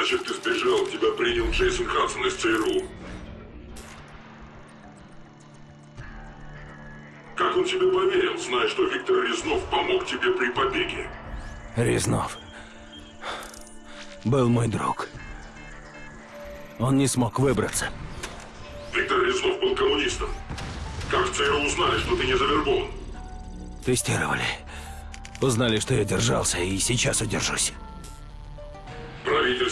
Значит, ты сбежал, тебя принял Джейсон Хадсон из ЦРУ. Как он тебе поверил, зная, что Виктор Резнов помог тебе при побеге? Резнов был мой друг. Он не смог выбраться. Виктор Резнов был коммунистом. Как в ЦРУ узнали, что ты не завербован? Тестировали. Узнали, что я держался, и сейчас удержусь.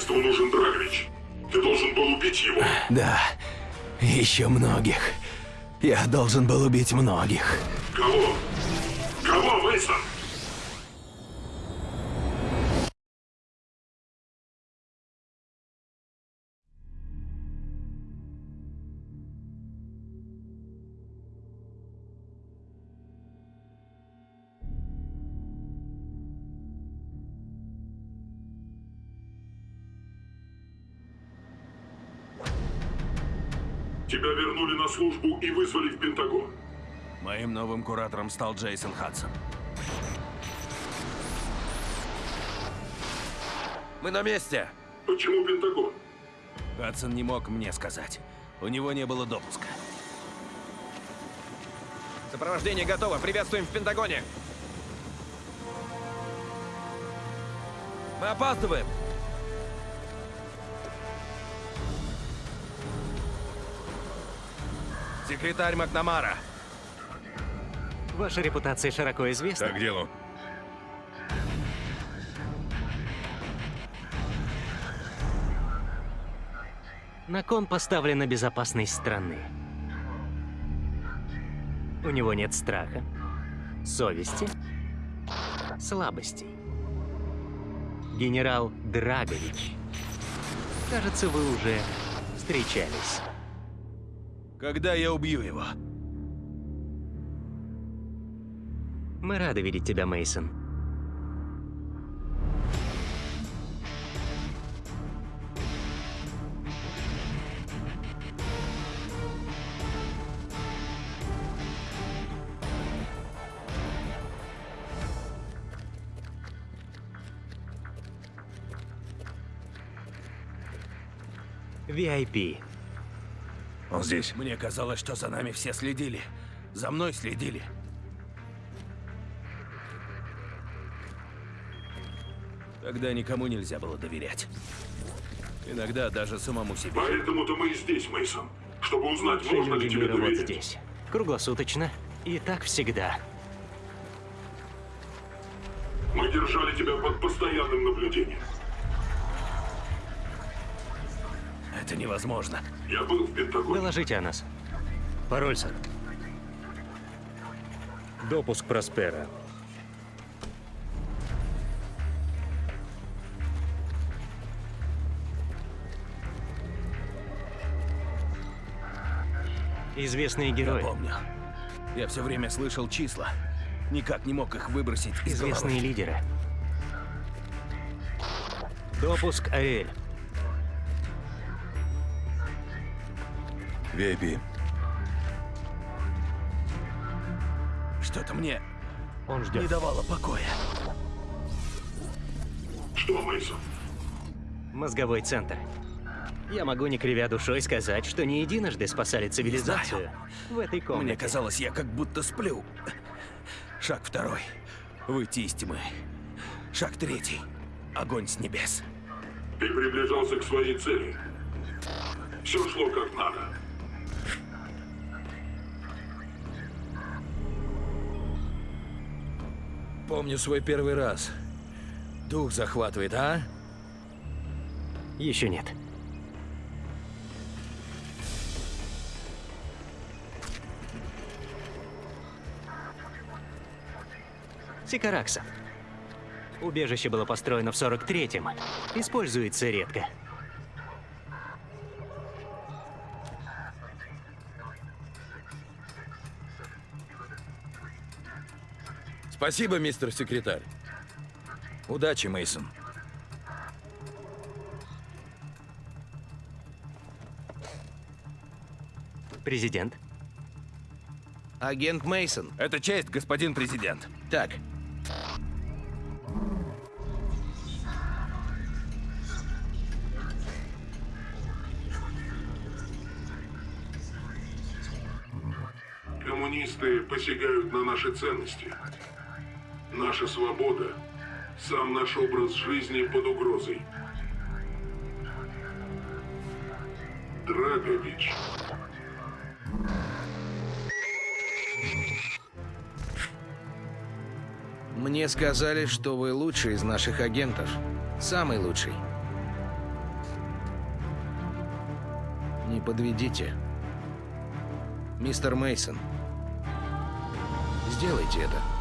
Правительству нужен Драгович. Ты должен был убить его. Да, еще многих. Я должен был убить многих. Кого, Тебя вернули на службу и вызвали в Пентагон. Моим новым куратором стал Джейсон Хадсон. Мы на месте! Почему Пентагон? Хадсон не мог мне сказать. У него не было допуска. Сопровождение готово. Приветствуем в Пентагоне. Мы опаздываем. Секретарь Макнамара. Ваша репутация широко известна. к делу. На кон поставлена безопасность страны. У него нет страха, совести, слабостей. Генерал Драгович. Кажется, вы уже встречались. Когда я убью его? Мы рады видеть тебя, Мейсон. VIP. Он здесь. Мне казалось, что за нами все следили. За мной следили. Тогда никому нельзя было доверять. Иногда даже самому себе. Поэтому-то мы и здесь, Мейсон, чтобы узнать, можно ли тебе доверить. здесь. Круглосуточно. И так всегда. Мы держали тебя под постоянным наблюдением. Это невозможно. Я был в Пентагоне. Доложите о нас. Пароль, сэр. Допуск Проспера. Известные Я герои. помню. Я все время слышал числа. Никак не мог их выбросить из головы. Известные лидеры. Допуск Аэль. VIP. Что-то мне Он ждет. не давало покоя. Что, Мейсон? Мозговой центр. Я могу, не кривя душой, сказать, что не единожды спасали цивилизацию в этой комнате. Мне казалось, я как будто сплю. Шаг второй. Выйти из тьмы. Шаг третий. Огонь с небес. Ты приближался к своей цели. Все шло как надо. Помню свой первый раз. Дух захватывает, а? Еще нет. Сикаракса. Убежище было построено в 43-м. Используется редко. Спасибо, мистер секретарь. Удачи, Мейсон. Президент. Агент Мейсон. Это честь, господин президент. Так. Коммунисты посягают на наши ценности. Наша свобода, сам наш образ жизни под угрозой. Драгович. Мне сказали, что вы лучший из наших агентов. Самый лучший. Не подведите. Мистер Мейсон. Сделайте это.